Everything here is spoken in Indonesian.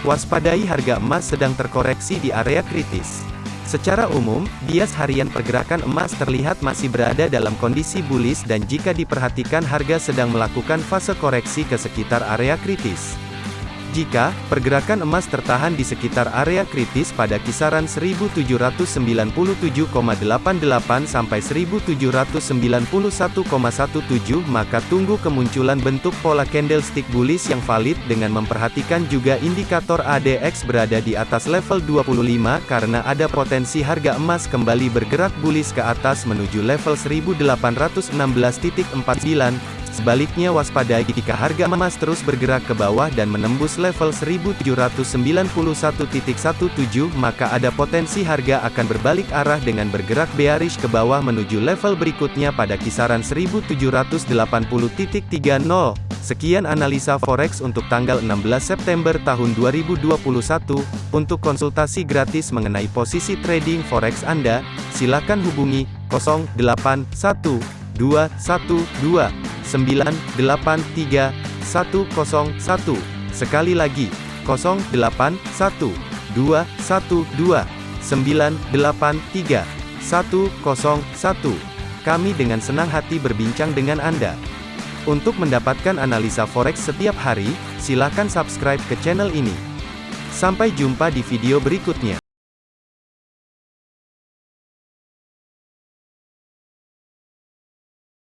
Waspadai harga emas sedang terkoreksi di area kritis. Secara umum, bias harian pergerakan emas terlihat masih berada dalam kondisi bullish dan jika diperhatikan harga sedang melakukan fase koreksi ke sekitar area kritis. Jika pergerakan emas tertahan di sekitar area kritis pada kisaran 1797,88 sampai 1791,17 maka tunggu kemunculan bentuk pola candlestick bullish yang valid dengan memperhatikan juga indikator ADX berada di atas level 25 karena ada potensi harga emas kembali bergerak bullish ke atas menuju level 1816.49 Sebaliknya waspadai jika harga emas terus bergerak ke bawah dan menembus level 1791.17 maka ada potensi harga akan berbalik arah dengan bergerak bearish ke bawah menuju level berikutnya pada kisaran 1780.30. Sekian analisa forex untuk tanggal 16 September tahun 2021. Untuk konsultasi gratis mengenai posisi trading forex Anda, silakan hubungi 081212 983 101. Sekali lagi, 081 212 983 101. Kami dengan senang hati berbincang dengan Anda. Untuk mendapatkan analisa forex setiap hari, silakan subscribe ke channel ini. Sampai jumpa di video berikutnya.